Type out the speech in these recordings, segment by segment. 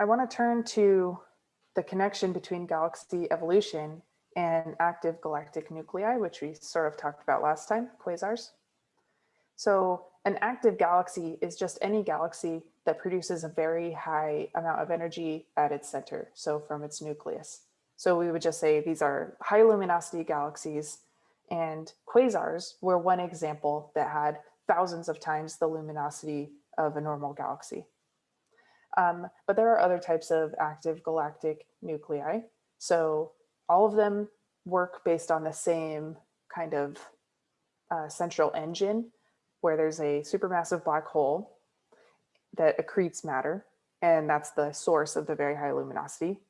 I want to turn to the connection between galaxy evolution and active galactic nuclei, which we sort of talked about last time, quasars. So an active galaxy is just any galaxy that produces a very high amount of energy at its center, so from its nucleus. So we would just say these are high luminosity galaxies and quasars were one example that had thousands of times the luminosity of a normal galaxy. Um, but there are other types of active galactic nuclei. So all of them work based on the same kind of uh, central engine where there's a supermassive black hole that accretes matter, and that's the source of the very high luminosity.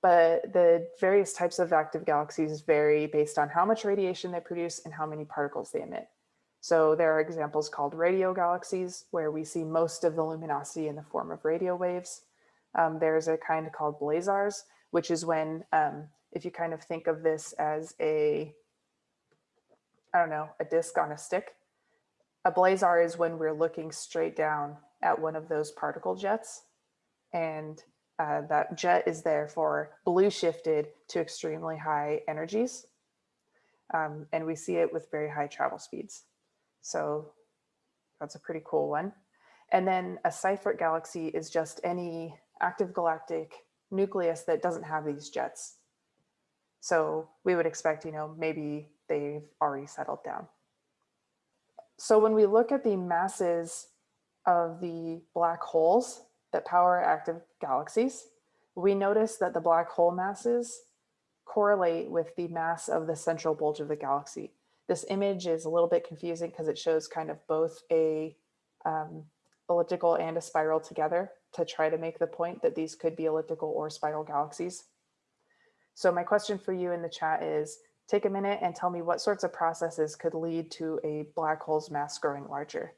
But the various types of active galaxies vary based on how much radiation they produce and how many particles they emit. So there are examples called radio galaxies where we see most of the luminosity in the form of radio waves. Um, there's a kind called blazars, which is when, um, if you kind of think of this as a, I don't know, a disk on a stick, a blazar is when we're looking straight down at one of those particle jets. And uh, that jet is therefore blue shifted to extremely high energies. Um, and we see it with very high travel speeds. So that's a pretty cool one. And then a Seyfert galaxy is just any active galactic nucleus that doesn't have these jets. So we would expect, you know, maybe they've already settled down. So when we look at the masses of the black holes that power active galaxies, we notice that the black hole masses correlate with the mass of the central bulge of the galaxy. This image is a little bit confusing because it shows kind of both a um, elliptical and a spiral together to try to make the point that these could be elliptical or spiral galaxies. So my question for you in the chat is, Take a minute and tell me what sorts of processes could lead to a black hole's mass growing larger.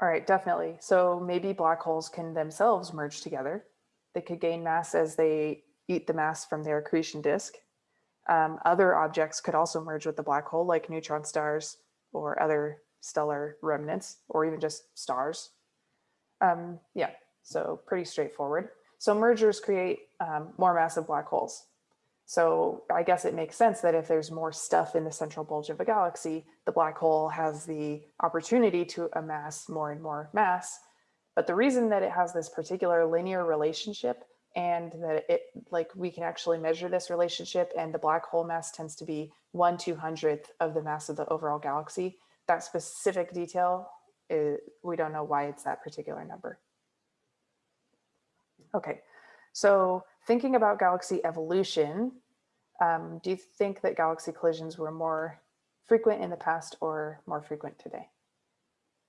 All right, definitely. So maybe black holes can themselves merge together. They could gain mass as they eat the mass from their accretion disk. Um, other objects could also merge with the black hole like neutron stars or other stellar remnants or even just stars. Um, yeah, so pretty straightforward. So mergers create um, more massive black holes. So I guess it makes sense that if there's more stuff in the central bulge of a galaxy, the black hole has the opportunity to amass more and more mass. But the reason that it has this particular linear relationship and that it like we can actually measure this relationship and the black hole mass tends to be one two hundredth of the mass of the overall galaxy. That specific detail, is, we don't know why it's that particular number. Okay, so thinking about galaxy evolution, um, do you think that galaxy collisions were more frequent in the past or more frequent today?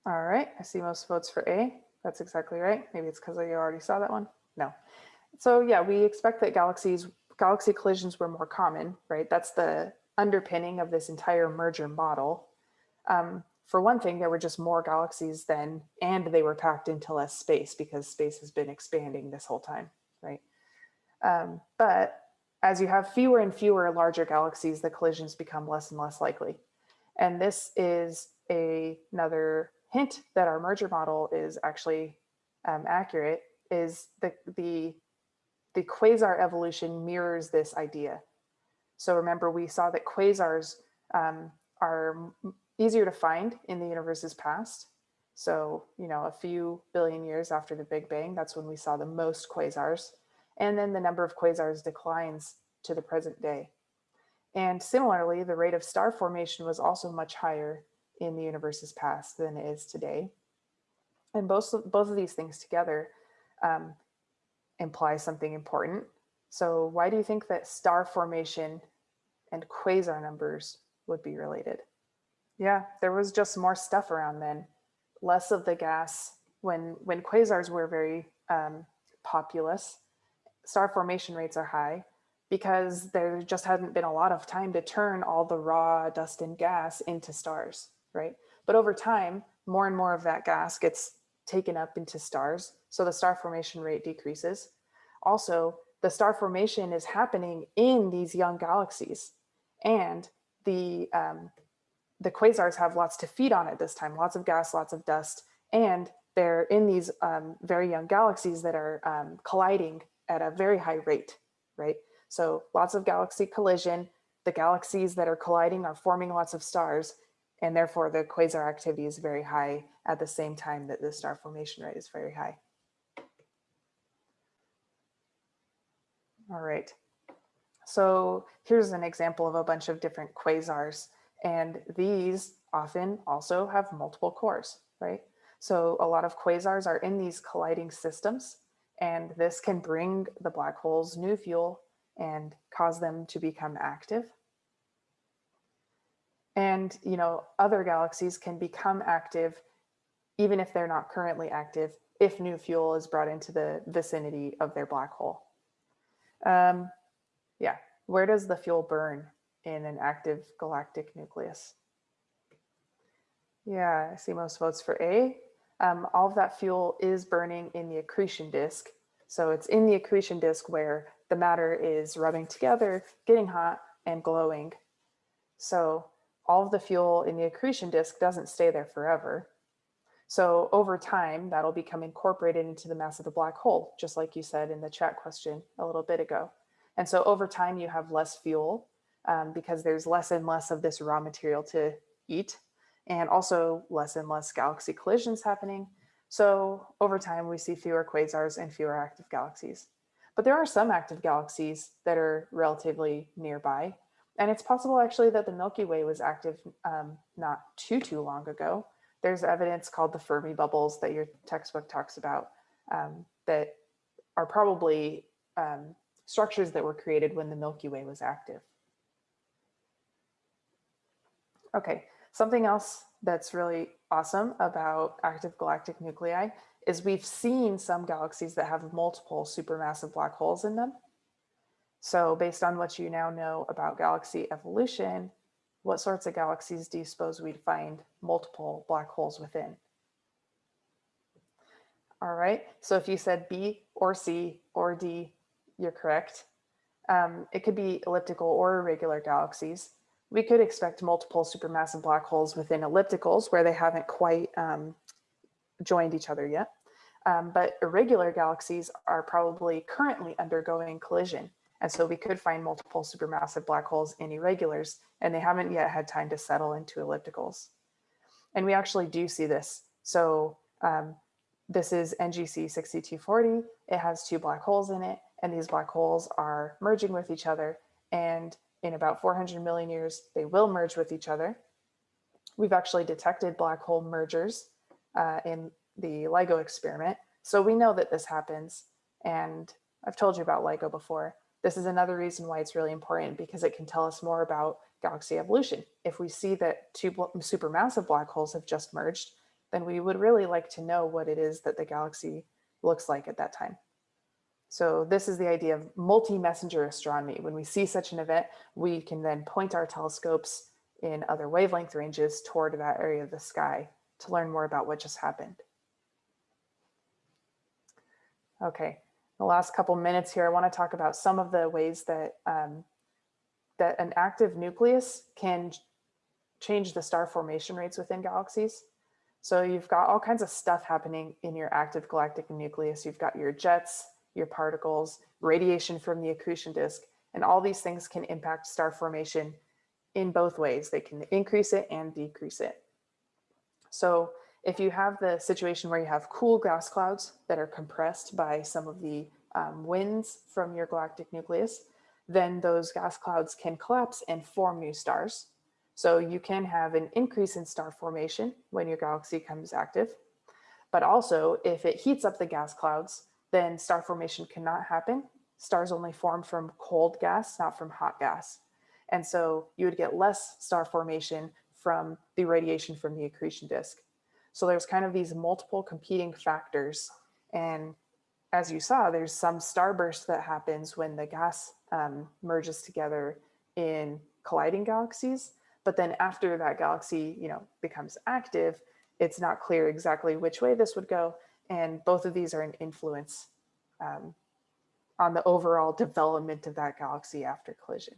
All right, I see most votes for A. That's exactly right. Maybe it's because you already saw that one. No. So yeah, we expect that galaxies, galaxy collisions were more common, right? That's the underpinning of this entire merger model. Um, for one thing, there were just more galaxies then, and they were packed into less space because space has been expanding this whole time, right? Um, but as you have fewer and fewer larger galaxies, the collisions become less and less likely. And this is a, another hint that our merger model is actually um, accurate is the, the, the quasar evolution mirrors this idea. So remember, we saw that quasars um, are easier to find in the universe's past. So, you know, a few billion years after the Big Bang, that's when we saw the most quasars and then the number of quasars declines to the present day. And similarly, the rate of star formation was also much higher in the universe's past than it is today. And both, both of these things together um, imply something important. So why do you think that star formation and quasar numbers would be related? Yeah, there was just more stuff around then, less of the gas when, when quasars were very um, populous star formation rates are high because there just hadn't been a lot of time to turn all the raw dust and gas into stars, right? But over time, more and more of that gas gets taken up into stars. So the star formation rate decreases. Also, the star formation is happening in these young galaxies and the, um, the quasars have lots to feed on at this time, lots of gas, lots of dust, and they're in these um, very young galaxies that are um, colliding at a very high rate, right? So lots of galaxy collision, the galaxies that are colliding are forming lots of stars, and therefore the quasar activity is very high at the same time that the star formation rate is very high. All right. So here's an example of a bunch of different quasars, and these often also have multiple cores, right? So a lot of quasars are in these colliding systems, and this can bring the black holes new fuel and cause them to become active. And, you know, other galaxies can become active even if they're not currently active, if new fuel is brought into the vicinity of their black hole. Um, yeah, where does the fuel burn in an active galactic nucleus? Yeah, I see most votes for A. Um, all of that fuel is burning in the accretion disk. So it's in the accretion disk where the matter is rubbing together, getting hot and glowing. So all of the fuel in the accretion disk doesn't stay there forever. So over time, that'll become incorporated into the mass of the black hole, just like you said in the chat question a little bit ago. And so over time, you have less fuel um, because there's less and less of this raw material to eat and also less and less galaxy collisions happening. So over time, we see fewer quasars and fewer active galaxies. But there are some active galaxies that are relatively nearby. And it's possible actually that the Milky Way was active um, not too, too long ago. There's evidence called the Fermi bubbles that your textbook talks about um, that are probably um, structures that were created when the Milky Way was active. Okay, something else that's really awesome about active galactic nuclei is we've seen some galaxies that have multiple supermassive black holes in them. So based on what you now know about galaxy evolution, what sorts of galaxies do you suppose we'd find multiple black holes within? All right, so if you said B or C or D, you're correct. Um, it could be elliptical or irregular galaxies we could expect multiple supermassive black holes within ellipticals where they haven't quite um, joined each other yet. Um, but irregular galaxies are probably currently undergoing collision. And so we could find multiple supermassive black holes in irregulars, and they haven't yet had time to settle into ellipticals. And we actually do see this. So um, this is NGC 6240. It has two black holes in it, and these black holes are merging with each other. And in about 400 million years, they will merge with each other. We've actually detected black hole mergers uh, in the LIGO experiment. So we know that this happens. And I've told you about LIGO before. This is another reason why it's really important because it can tell us more about galaxy evolution. If we see that two supermassive black holes have just merged, then we would really like to know what it is that the galaxy looks like at that time. So this is the idea of multi-messenger astronomy. When we see such an event, we can then point our telescopes in other wavelength ranges toward that area of the sky to learn more about what just happened. Okay, the last couple minutes here, I want to talk about some of the ways that um, that an active nucleus can change the star formation rates within galaxies. So you've got all kinds of stuff happening in your active galactic nucleus. You've got your jets, your particles, radiation from the accretion disk, and all these things can impact star formation in both ways. They can increase it and decrease it. So if you have the situation where you have cool gas clouds that are compressed by some of the um, winds from your galactic nucleus, then those gas clouds can collapse and form new stars. So you can have an increase in star formation when your galaxy comes active. But also if it heats up the gas clouds, then star formation cannot happen. Stars only form from cold gas, not from hot gas. And so you would get less star formation from the radiation from the accretion disk. So there's kind of these multiple competing factors. And as you saw, there's some starburst that happens when the gas um, merges together in colliding galaxies. But then after that galaxy, you know, becomes active, it's not clear exactly which way this would go. And both of these are an influence um, on the overall development of that galaxy after collision.